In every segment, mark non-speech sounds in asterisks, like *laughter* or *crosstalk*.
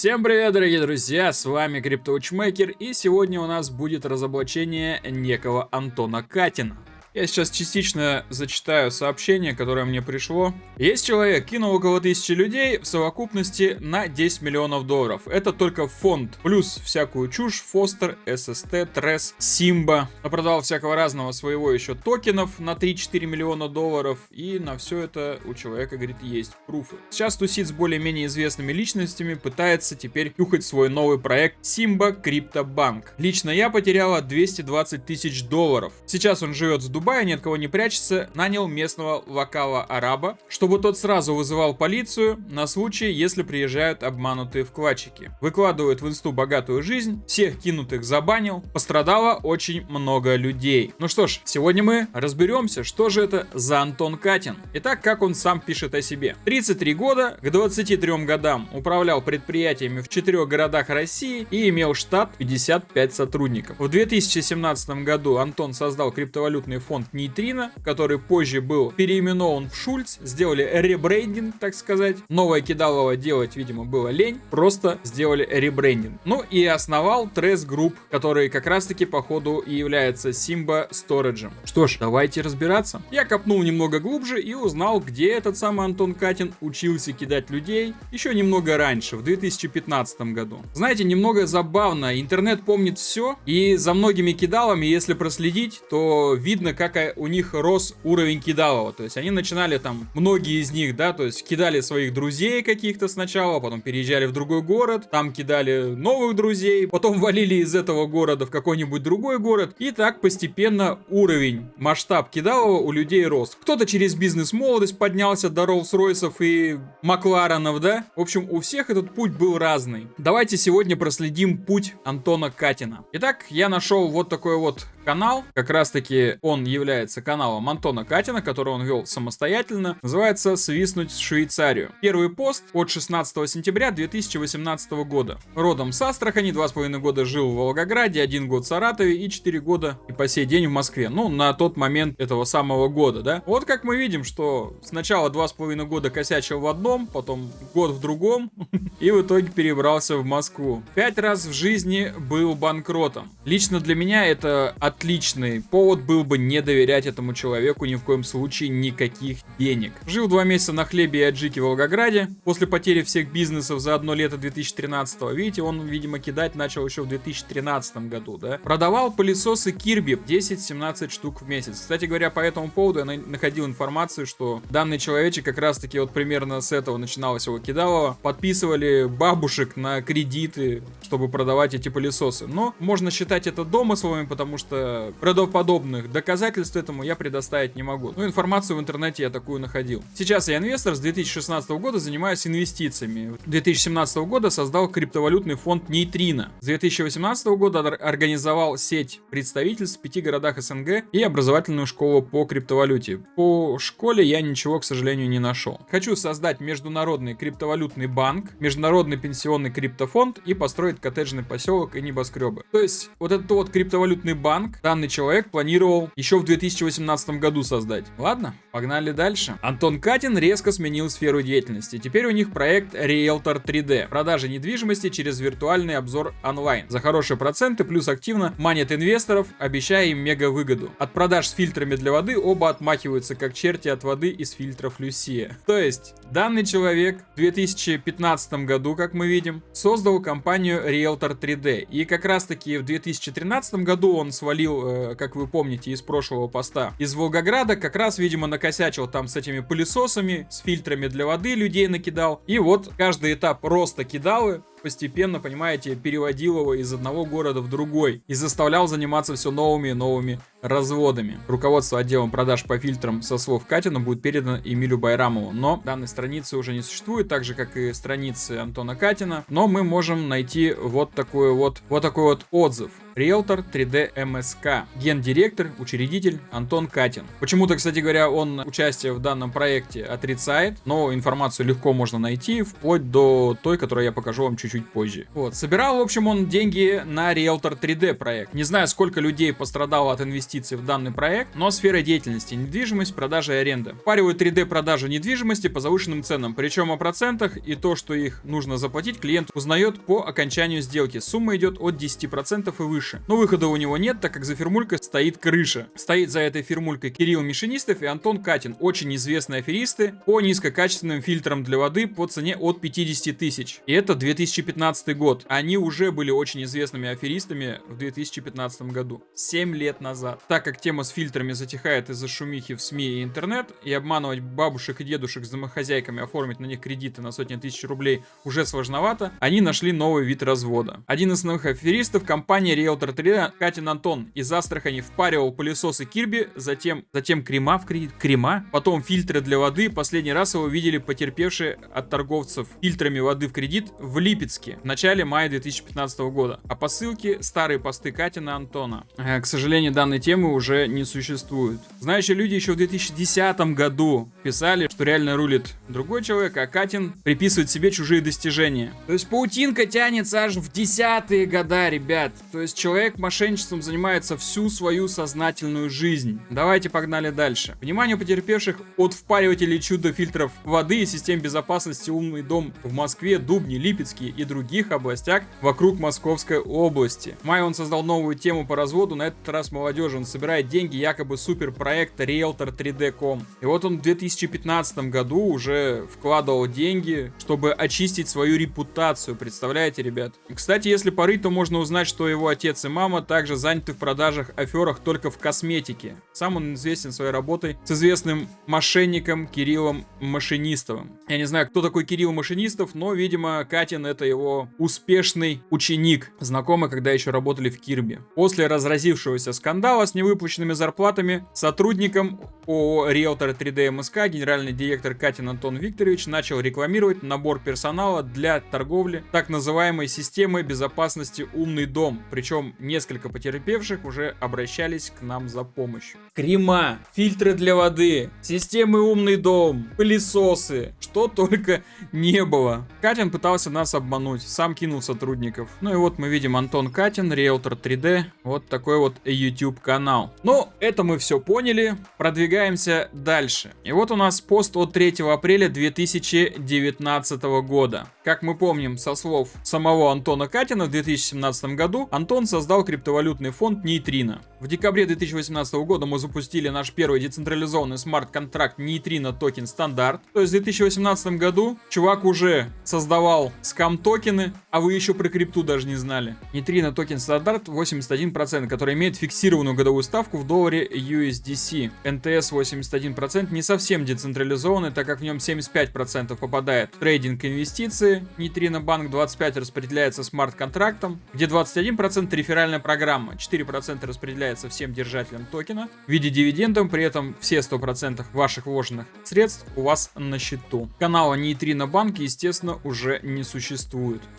Всем привет, дорогие друзья, с вами CryptoWatchmaker, и сегодня у нас будет разоблачение некого Антона Катина. Я сейчас частично зачитаю сообщение, которое мне пришло. Есть человек, кинул около тысячи людей в совокупности на 10 миллионов долларов. Это только фонд. Плюс всякую чушь, Фостер, SST, Трес, Симба. Продал всякого разного своего еще токенов на 3-4 миллиона долларов. И на все это у человека, говорит, есть пруфы. Сейчас тусит с более-менее известными личностями, пытается теперь тюхать свой новый проект Симба Криптобанк. Лично я потеряла 220 тысяч долларов. Сейчас он живет в Дубае Дубая, ни от кого не прячется, нанял местного локала-араба, чтобы тот сразу вызывал полицию на случай, если приезжают обманутые вкладчики. Выкладывает в инсту богатую жизнь, всех кинутых забанил, пострадало очень много людей. Ну что ж, сегодня мы разберемся, что же это за Антон Катин. Итак, как он сам пишет о себе. 33 года, к 23 годам управлял предприятиями в четырех городах России и имел штат 55 сотрудников. В 2017 году Антон создал криптовалютный фонд Нейтрино, который позже был переименован в Шульц, сделали ребрендинг, так сказать. Новое кидалово делать, видимо, было лень, просто сделали ребрендинг. Ну и основал Трес Group, который как раз-таки по ходу и является Simba Storage. Что ж, давайте разбираться. Я копнул немного глубже и узнал, где этот самый Антон Катин учился кидать людей еще немного раньше, в 2015 году. Знаете, немного забавно, интернет помнит все, и за многими кидалами, если проследить, то видно, как у них рос уровень кидалова. То есть они начинали там, многие из них, да, то есть кидали своих друзей каких-то сначала, потом переезжали в другой город, там кидали новых друзей, потом *laughs* валили из этого города в какой-нибудь другой город. И так постепенно уровень, масштаб кидалова у людей рос. Кто-то через бизнес-молодость поднялся до Роллс-Ройсов и Макларенов, да? В общем, у всех этот путь был разный. Давайте сегодня проследим путь Антона Катина. Итак, я нашел вот такой вот канал. Как раз таки он является каналом Антона Катина, который он вел самостоятельно. Называется «Свистнуть в Швейцарию». Первый пост от 16 сентября 2018 года. Родом с Астрахани, два с половиной года жил в Волгограде, один год в Саратове и четыре года и по сей день в Москве. Ну, на тот момент этого самого года, да. Вот как мы видим, что сначала два с половиной года косячил в одном, потом год в другом, *laughs* и в итоге перебрался в Москву. Пять раз в жизни был банкротом. Лично для меня это отличный повод был бы не доверять этому человеку ни в коем случае никаких денег. Жил два месяца на хлебе и аджике в Волгограде. После потери всех бизнесов за одно лето 2013 видите, он, видимо, кидать начал еще в 2013 году, да. Продавал пылесосы Кирби 10-17 штук в месяц. Кстати говоря, по этому поводу я находил информацию, что данный человечек как раз таки вот примерно с этого начиналось его кидалово. Подписывали бабушек на кредиты, чтобы продавать эти пылесосы. Но можно считать это домыслами, потому что правдоподобных доказательств этому я предоставить не могу. Но информацию в интернете я такую находил. Сейчас я инвестор, с 2016 года занимаюсь инвестициями. 2017 года создал криптовалютный фонд Нейтрино. С 2018 года организовал сеть представительств в пяти городах СНГ и образовательную школу по криптовалюте. По школе я ничего, к сожалению, не нашел. Хочу создать международный криптовалютный банк, международный пенсионный криптофонд и построить коттеджный поселок и небоскребы. То есть вот этот вот криптовалютный банк банк данный человек планировал еще в 2018 году создать. Ладно, погнали дальше. Антон Катин резко сменил сферу деятельности. Теперь у них проект Realtor 3D. Продажа недвижимости через виртуальный обзор онлайн. За хорошие проценты плюс активно манит инвесторов, обещая им мега выгоду. От продаж с фильтрами для воды оба отмахиваются как черти от воды из фильтров Люсия. То есть, данный человек в 2015 году, как мы видим, создал компанию Realtor 3D. И как раз таки в 2013 году он свалил свалил, э, как вы помните, из прошлого поста, из Волгограда, как раз, видимо, накосячил там с этими пылесосами, с фильтрами для воды людей накидал. И вот каждый этап роста кидалы постепенно, понимаете, переводил его из одного города в другой и заставлял заниматься все новыми и новыми разводами. Руководство отделом продаж по фильтрам со слов Катина будет передано Эмилю Байрамову, но данной страницы уже не существует, так же как и страницы Антона Катина, но мы можем найти вот такой вот, вот такой вот отзыв. Риэлтор 3D МСК. Гендиректор, учредитель Антон Катин. Почему-то, кстати говоря, он участие в данном проекте отрицает, но информацию легко можно найти, вплоть до той, которую я покажу вам чуть чуть-чуть позже. Вот, собирал, в общем, он деньги на Realtor 3D проект. Не знаю, сколько людей пострадало от инвестиций в данный проект, но сфера деятельности, недвижимость, продажа и аренда. Впаривают 3D продажу недвижимости по завышенным ценам, причем о процентах и то, что их нужно заплатить, клиент узнает по окончанию сделки. Сумма идет от 10% и выше. Но выхода у него нет, так как за фирмулькой стоит крыша. Стоит за этой фирмулькой Кирилл Мишинистов и Антон Катин, очень известные аферисты по низкокачественным фильтрам для воды по цене от 50 тысяч. И это 2015 год. Они уже были очень известными аферистами в 2015 году. 7 лет назад. Так как тема с фильтрами затихает из-за шумихи в СМИ и интернет, и обманывать бабушек и дедушек с домохозяйками, оформить на них кредиты на сотни тысяч рублей уже сложновато, они нашли новый вид развода. Один из основных аферистов компания Realtor 3 Катин Антон из Астрахани впаривал пылесосы Кирби, затем, затем крема в кредит, крема, потом фильтры для воды. Последний раз его видели потерпевшие от торговцев фильтрами воды в кредит в Липецке в начале мая 2015 года. А по ссылке старые посты Катина Антона. Э, к сожалению, данной темы уже не существует. Знающие люди еще в 2010 году писали, что реально рулит другой человек, а Катин приписывает себе чужие достижения. То есть паутинка тянется аж в десятые года, ребят. То есть человек мошенничеством занимается всю свою сознательную жизнь. Давайте погнали дальше. Внимание потерпевших от впаривателей чудо-фильтров воды и систем безопасности «Умный дом» в Москве, Дубне, Липецке и других областях вокруг Московской области. В мае он создал новую тему по разводу, на этот раз молодежи. Он собирает деньги якобы суперпроекта Realtor 3D.com. И вот он в 2015 году уже вкладывал деньги, чтобы очистить свою репутацию. Представляете, ребят? Кстати, если порыть, то можно узнать, что его отец и мама также заняты в продажах, аферах только в косметике. Сам он известен своей работой с известным мошенником Кириллом Машинистовым. Я не знаю, кто такой Кирилл Машинистов, но, видимо, Катин это его успешный ученик, знакомый, когда еще работали в Кирби. После разразившегося скандала с невыпущенными зарплатами сотрудникам ООО Realtor 3D МСК генеральный директор Катин Антон Викторович начал рекламировать набор персонала для торговли так называемой системой безопасности «Умный дом». Причем несколько потерпевших уже обращались к нам за помощью. Крема, фильтры для воды, системы «Умный дом», пылесосы, что только не было. Катин пытался нас обмануть, сам кинул сотрудников. Ну и вот мы видим Антон Катин, Realtor 3D, вот такой вот YouTube канал. Ну, это мы все поняли, продвигаемся дальше. И вот у нас пост от 3 апреля 2019 года. Как мы помним со слов самого Антона Катина, в 2017 году Антон создал криптовалютный фонд Neutrino. В декабре 2018 года мы запустили наш первый децентрализованный смарт-контракт Neutrino Token Standard. То есть в 2018 году чувак уже создавал скам-токены, а вы еще про крипту даже не знали. Neutrino Token Standard 81%, который имеет фиксированную годовую ставку в долларе USDC. NTS 81% не совсем децентрализованный, так как в нем 75% попадает трейдинг инвестиции. Neutrino Bank 25 распределяется смарт-контрактом, где 21% реферальная программа, 4% распределяется распределяется всем держателям токена в виде дивидендов, при этом все 100% ваших вложенных средств у вас на счету. Канала Neutrino Bank, естественно, уже не существует.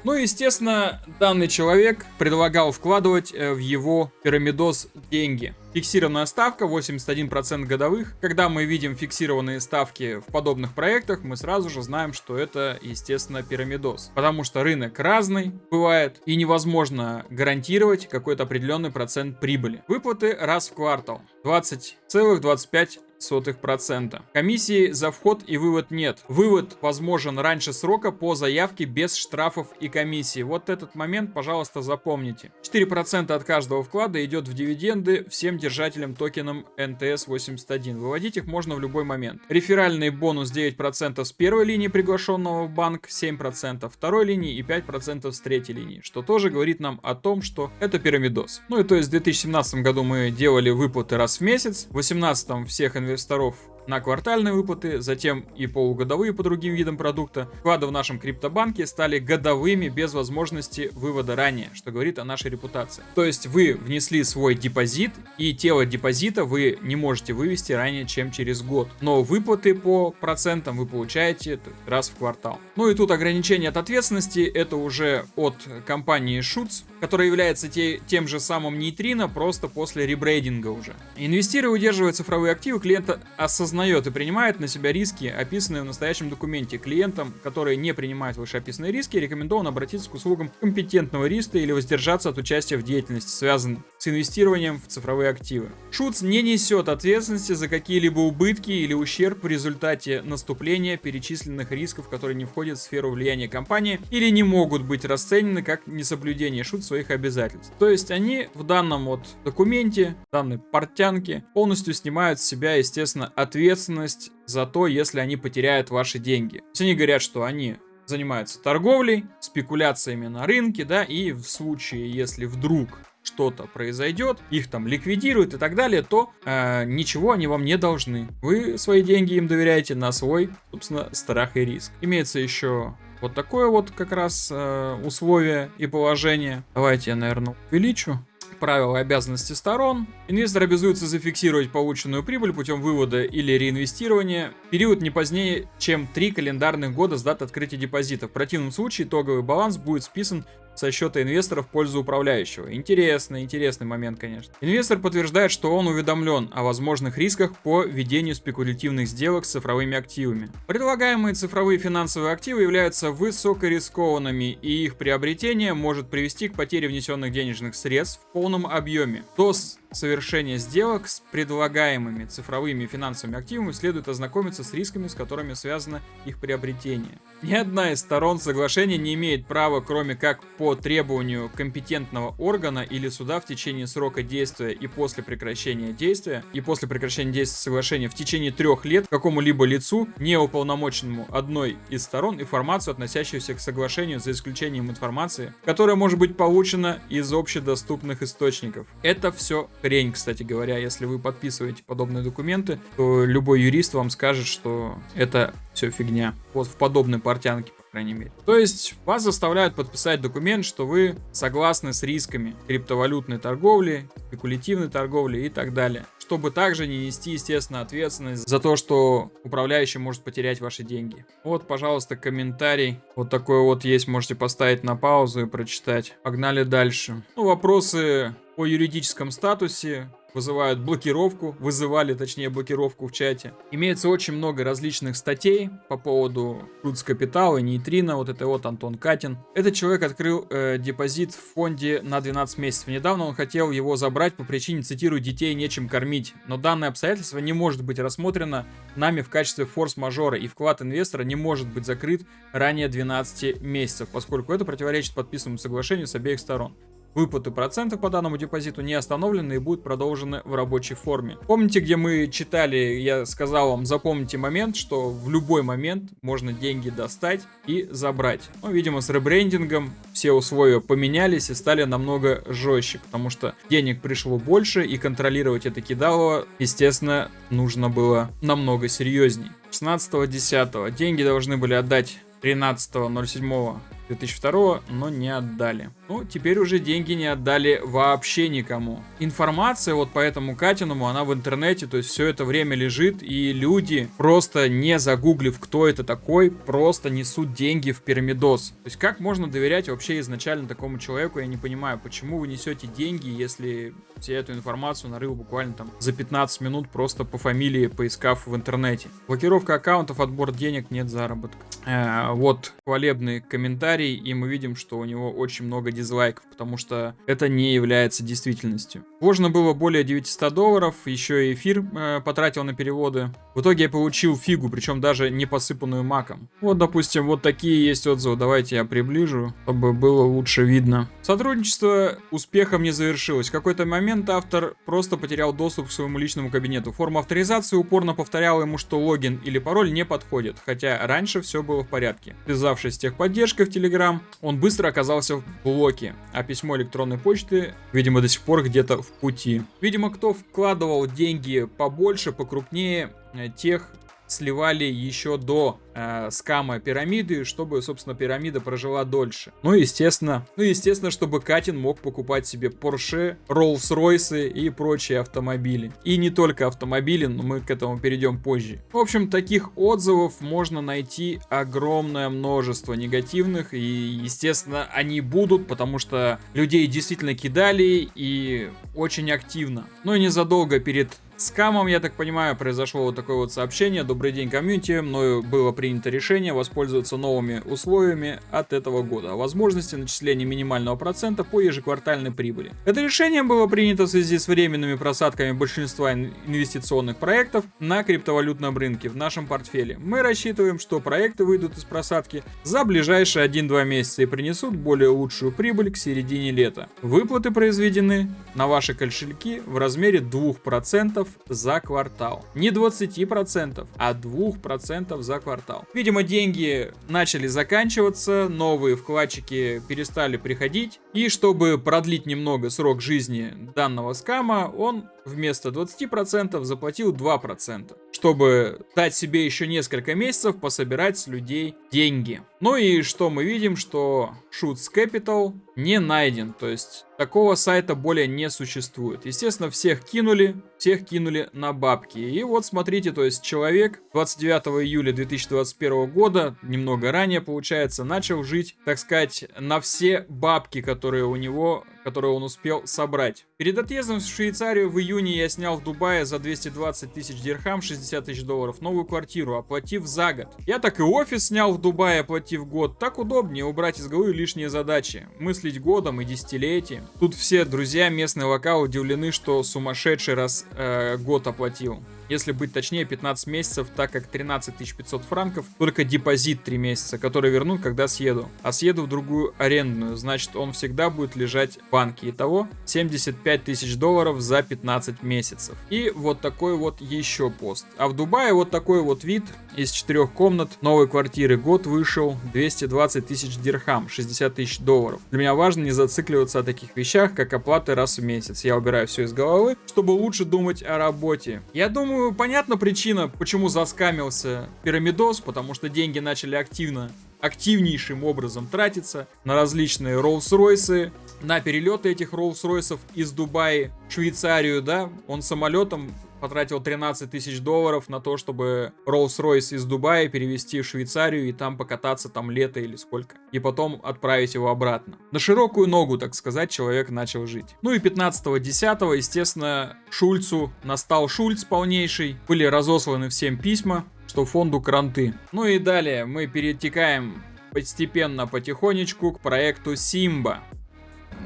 Ну и, естественно, данный человек предлагал вкладывать э, в его пирамидоз деньги. Фиксированная ставка 81% годовых. Когда мы видим фиксированные ставки в подобных проектах, мы сразу же знаем, что это, естественно, пирамидоз. Потому что рынок разный бывает и невозможно гарантировать какой-то определенный процент прибыли. Выплаты раз в квартал. 20,25 0,05%. Комиссии за вход и вывод нет. Вывод возможен раньше срока по заявке без штрафов и комиссии. Вот этот момент, пожалуйста, запомните. 4% от каждого вклада идет в дивиденды всем держателям токеном NTS81. Выводить их можно в любой момент. Реферальный бонус 9% с первой линии приглашенного в банк, 7% второй линии и 5% с третьей линии, что тоже говорит нам о том, что это пирамидос. Ну и то есть в 2017 году мы делали выплаты раз в месяц, в 2018 всех инвесторов инвесторов на квартальные выплаты, затем и полугодовые по другим видам продукта. Вклады в нашем криптобанке стали годовыми без возможности вывода ранее, что говорит о нашей репутации. То есть вы внесли свой депозит, и тело депозита вы не можете вывести ранее, чем через год. Но выплаты по процентам вы получаете раз в квартал. Ну и тут ограничение от ответственности, это уже от компании Шуц, который является те, тем же самым нейтрино, просто после ребрейдинга уже. Инвестируя и удерживая цифровые активы, клиент осознает и принимает на себя риски, описанные в настоящем документе. Клиентам, которые не принимают вышеописанные риски, рекомендовано обратиться к услугам компетентного риска или воздержаться от участия в деятельности, связанной с инвестированием в цифровые активы. Шуц не несет ответственности за какие-либо убытки или ущерб в результате наступления перечисленных рисков, которые не входят в сферу влияния компании или не могут быть расценены как несоблюдение Шуц своих обязательств. То есть они в данном вот документе, данной портянке полностью снимают с себя, естественно, ответственность за то, если они потеряют ваши деньги. То есть они говорят, что они занимаются торговлей, спекуляциями на рынке, да, и в случае, если вдруг что-то произойдет, их там ликвидируют и так далее, то э, ничего они вам не должны. Вы свои деньги им доверяете на свой, собственно, страх и риск. Имеется еще вот такое вот как раз э, условие и положение. Давайте я, наверное, увеличу правила и обязанности сторон. Инвестор обязуется зафиксировать полученную прибыль путем вывода или реинвестирования период не позднее, чем 3 календарных года с даты открытия депозита. В противном случае итоговый баланс будет списан со счета инвестора в пользу управляющего. Интересный, интересный момент, конечно. Инвестор подтверждает, что он уведомлен о возможных рисках по ведению спекулятивных сделок с цифровыми активами. Предлагаемые цифровые финансовые активы являются высокорискованными, и их приобретение может привести к потере внесенных денежных средств в полном объеме. До совершения сделок с предлагаемыми цифровыми финансовыми активами следует ознакомиться с рисками, с которыми связано их приобретение. Ни одна из сторон соглашения не имеет права, кроме как по требованию компетентного органа или суда в течение срока действия и после прекращения действия, и после прекращения действия соглашения в течение трех лет какому-либо лицу, не уполномоченному одной из сторон, информацию, относящуюся к соглашению, за исключением информации, которая может быть получена из общедоступных источников. Это все хрень, кстати говоря. Если вы подписываете подобные документы, то любой юрист вам скажет, что это все фигня. Вот в подобной портянке по крайней мере. То есть вас заставляют подписать документ, что вы согласны с рисками криптовалютной торговли, спекулятивной торговли и так далее. Чтобы также не нести, естественно, ответственность за то, что управляющий может потерять ваши деньги. Вот, пожалуйста, комментарий. Вот такой вот есть, можете поставить на паузу и прочитать. Погнали дальше. Ну, вопросы о юридическом статусе вызывают блокировку, вызывали, точнее, блокировку в чате. Имеется очень много различных статей по поводу Рутс Капитала, Нейтрино, вот это вот Антон Катин. Этот человек открыл э, депозит в фонде на 12 месяцев. Недавно он хотел его забрать по причине, цитирую, детей нечем кормить. Но данное обстоятельство не может быть рассмотрено нами в качестве форс-мажора, и вклад инвестора не может быть закрыт ранее 12 месяцев, поскольку это противоречит подписанному соглашению с обеих сторон. Выплаты процентов по данному депозиту не остановлены и будут продолжены в рабочей форме. Помните, где мы читали, я сказал вам, запомните момент, что в любой момент можно деньги достать и забрать. Ну, видимо, с ребрендингом все условия поменялись и стали намного жестче, потому что денег пришло больше и контролировать это кидалово, естественно, нужно было намного серьезней. 16.10. Деньги должны были отдать 13.07 2002, но не отдали. Ну, теперь уже деньги не отдали вообще никому. Информация вот по этому Катиному, она в интернете, то есть все это время лежит, и люди, просто не загуглив, кто это такой, просто несут деньги в пирамидос. То есть как можно доверять вообще изначально такому человеку, я не понимаю, почему вы несете деньги, если все эту информацию нарыл буквально там за 15 минут просто по фамилии, поискав в интернете. Блокировка аккаунтов, отбор денег, нет заработка. Э, вот хвалебный комментарий, и мы видим, что у него очень много дизлайков, потому что это не является действительностью. Вложено было более 900 долларов, еще и эфир э, потратил на переводы. В итоге я получил фигу, причем даже не посыпанную маком. Вот, допустим, вот такие есть отзывы. Давайте я приближу, чтобы было лучше видно. Сотрудничество успехом не завершилось. В какой-то момент автор просто потерял доступ к своему личному кабинету. Форма авторизации упорно повторяла ему, что логин или пароль не подходит, хотя раньше все было в порядке. Связавшись с техподдержкой в Telegram, он быстро оказался в блоке, а письмо электронной почты, видимо, до сих пор где-то в пути. Видимо, кто вкладывал деньги побольше, покрупнее, э, тех сливали еще до э, скама пирамиды, чтобы, собственно, пирамида прожила дольше. Ну, естественно, ну, естественно, чтобы Катин мог покупать себе Porsche, Rolls-Royce и прочие автомобили. И не только автомобили, но мы к этому перейдем позже. В общем, таких отзывов можно найти огромное множество негативных, и, естественно, они будут, потому что людей действительно кидали и очень активно. Но и незадолго перед с камом, я так понимаю, произошло вот такое вот сообщение. Добрый день, комьюнити. Мною было принято решение воспользоваться новыми условиями от этого года. Возможности начисления минимального процента по ежеквартальной прибыли. Это решение было принято в связи с временными просадками большинства инвестиционных проектов на криптовалютном рынке в нашем портфеле. Мы рассчитываем, что проекты выйдут из просадки за ближайшие 1-2 месяца и принесут более лучшую прибыль к середине лета. Выплаты произведены на ваши кошельки в размере 2% за квартал. Не 20%, а 2% за квартал. Видимо, деньги начали заканчиваться, новые вкладчики перестали приходить. И чтобы продлить немного срок жизни данного скама, он вместо 20% заплатил 2%, чтобы дать себе еще несколько месяцев пособирать с людей деньги. Ну и что мы видим, что Shoots Capital не найден, то есть такого сайта более не существует. Естественно, всех кинули, всех кинули на бабки. И вот смотрите, то есть человек 29 июля 2021 года, немного ранее получается, начал жить, так сказать, на все бабки, которые у него которую он успел собрать. Перед отъездом в Швейцарию в июне я снял в Дубае за 220 тысяч дирхам, 60 тысяч долларов, новую квартиру, оплатив за год. Я так и офис снял в Дубае, оплатив год. Так удобнее убрать из головы лишние задачи. Мыслить годом и десятилетием. Тут все друзья местные локал удивлены, что сумасшедший раз э, год оплатил если быть точнее 15 месяцев, так как 13 500 франков только депозит 3 месяца, который вернут, когда съеду. А съеду в другую арендную, значит он всегда будет лежать банке. Итого 75 тысяч долларов за 15 месяцев. И вот такой вот еще пост. А в Дубае вот такой вот вид из четырех комнат новой квартиры. Год вышел 220 тысяч дирхам, 60 тысяч долларов. Для меня важно не зацикливаться о таких вещах, как оплаты раз в месяц. Я убираю все из головы, чтобы лучше думать о работе. Я думаю, понятна причина, почему заскамился Пирамидос, потому что деньги начали активно активнейшим образом тратиться на различные Роллс-Ройсы, на перелеты этих Роллс-Ройсов из Дубая в Швейцарию, да, он самолетом потратил 13 тысяч долларов на то, чтобы Rolls-Royce из Дубая перевести в Швейцарию и там покататься там лето или сколько. И потом отправить его обратно. На широкую ногу, так сказать, человек начал жить. Ну и 15-10, естественно, Шульцу настал Шульц полнейший. Были разосланы всем письма, что фонду кранты. Ну и далее мы перетекаем постепенно, потихонечку к проекту Симба.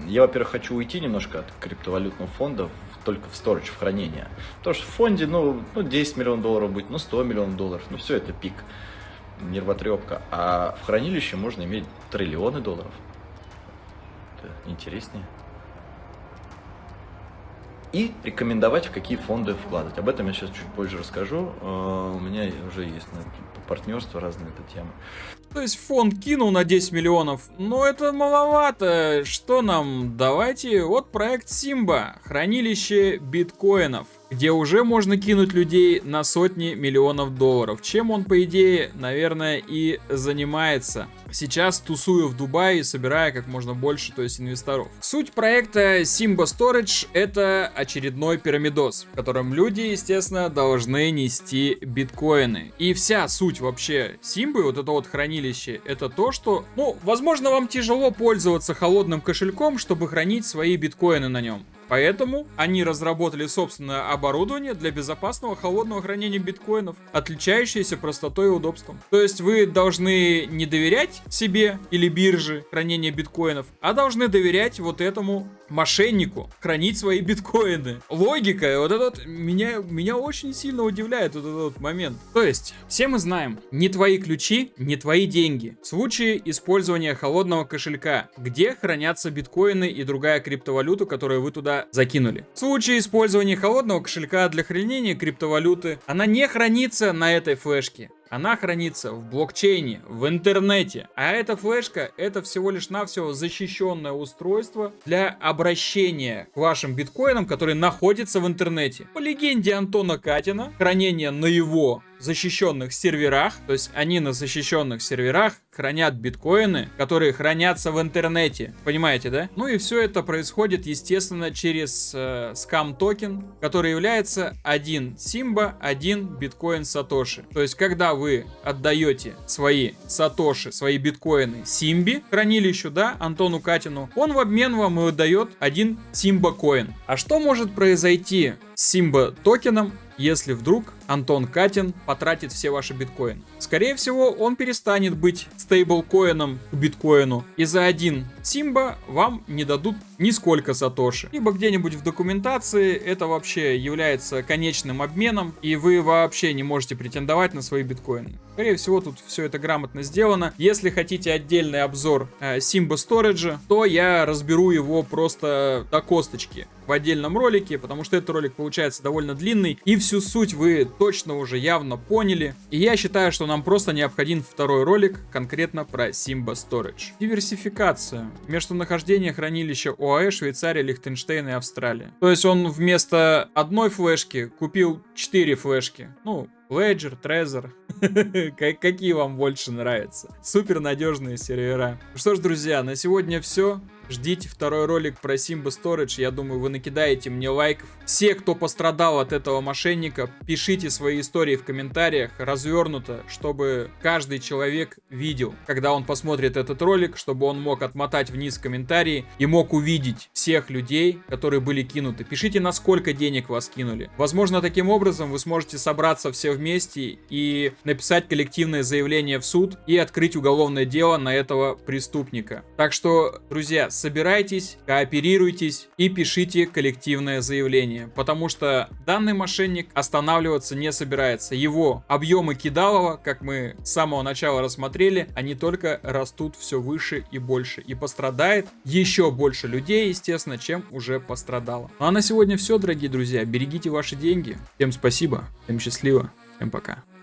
Я, во-первых, хочу уйти немножко от криптовалютного фонда только в сторож, в хранение. Потому что в фонде, ну, ну 10 миллионов долларов будет, ну 100 миллионов долларов, ну все это пик, нервотрепка. А в хранилище можно иметь триллионы долларов. Это интереснее. И рекомендовать, в какие фонды вкладывать. Об этом я сейчас чуть позже расскажу. А, у меня уже есть партнерство разные тема. То есть фонд кинул на 10 миллионов, но это маловато. Что нам? Давайте, вот проект Симба, хранилище биткоинов где уже можно кинуть людей на сотни миллионов долларов. Чем он, по идее, наверное, и занимается. Сейчас тусую в Дубае, собирая как можно больше, то есть инвесторов. Суть проекта Simba Storage это очередной пирамидос, в котором люди, естественно, должны нести биткоины. И вся суть вообще Симбы, вот это вот хранилище, это то, что, ну, возможно, вам тяжело пользоваться холодным кошельком, чтобы хранить свои биткоины на нем. Поэтому они разработали собственное оборудование для безопасного холодного хранения биткоинов, отличающееся простотой и удобством. То есть вы должны не доверять себе или бирже хранения биткоинов, а должны доверять вот этому мошеннику хранить свои биткоины. Логика, вот этот меня, меня очень сильно удивляет вот этот момент. То есть, все мы знаем, не твои ключи, не твои деньги. В случае использования холодного кошелька, где хранятся биткоины и другая криптовалюта, которую вы туда закинули. В случае использования холодного кошелька для хранения криптовалюты, она не хранится на этой флешке. Она хранится в блокчейне, в интернете. А эта флешка это всего лишь навсего защищенное устройство для обращения к вашим биткоинам, которые находятся в интернете. По легенде Антона Катина, хранение на его защищенных серверах, то есть они на защищенных серверах хранят биткоины, которые хранятся в интернете. Понимаете, да? Ну и все это происходит, естественно, через э, скам токен, который является один симба, один биткоин сатоши. То есть, когда вы отдаете свои сатоши, свои биткоины симби, хранилищу, да, Антону Катину, он в обмен вам и выдает один симба коин. А что может произойти с симба токеном, если вдруг Антон Катин потратит все ваши биткоины. Скорее всего, он перестанет быть стейблкоином к биткоину, и за один симба вам не дадут нисколько сатоши. Либо где-нибудь в документации это вообще является конечным обменом, и вы вообще не можете претендовать на свои биткоины. Скорее всего, тут все это грамотно сделано. Если хотите отдельный обзор э, Simba Storage, то я разберу его просто до косточки в отдельном ролике, потому что этот ролик получается довольно длинный, и всю суть вы точно уже явно поняли. И я считаю, что нам просто необходим второй ролик конкретно про Simba Storage. Диверсификация. Местонахождение хранилища ОАЭ, Швейцария, Лихтенштейн и Австралия. То есть он вместо одной флешки купил 4 флешки. Ну, Ledger, Trezor. *laughs* Какие вам больше нравятся? Супер надежные сервера. Что ж, друзья, на сегодня все. Ждите второй ролик про Simba Storage. Я думаю, вы накидаете мне лайков. Все, кто пострадал от этого мошенника, пишите свои истории в комментариях развернуто, чтобы каждый человек видел, когда он посмотрит этот ролик, чтобы он мог отмотать вниз комментарии и мог увидеть всех людей, которые были кинуты. Пишите, на сколько денег вас кинули. Возможно, таким образом вы сможете собраться все вместе и написать коллективное заявление в суд и открыть уголовное дело на этого преступника. Так что, друзья, собирайтесь, кооперируйтесь и пишите коллективное заявление, потому что данный мошенник останавливаться не собирается. Его объемы кидалова, как мы с самого начала рассмотрели, они только растут все выше и больше. И пострадает еще больше людей, естественно, чем уже пострадало. Ну а на сегодня все, дорогие друзья. Берегите ваши деньги. Всем спасибо, всем счастливо, всем пока.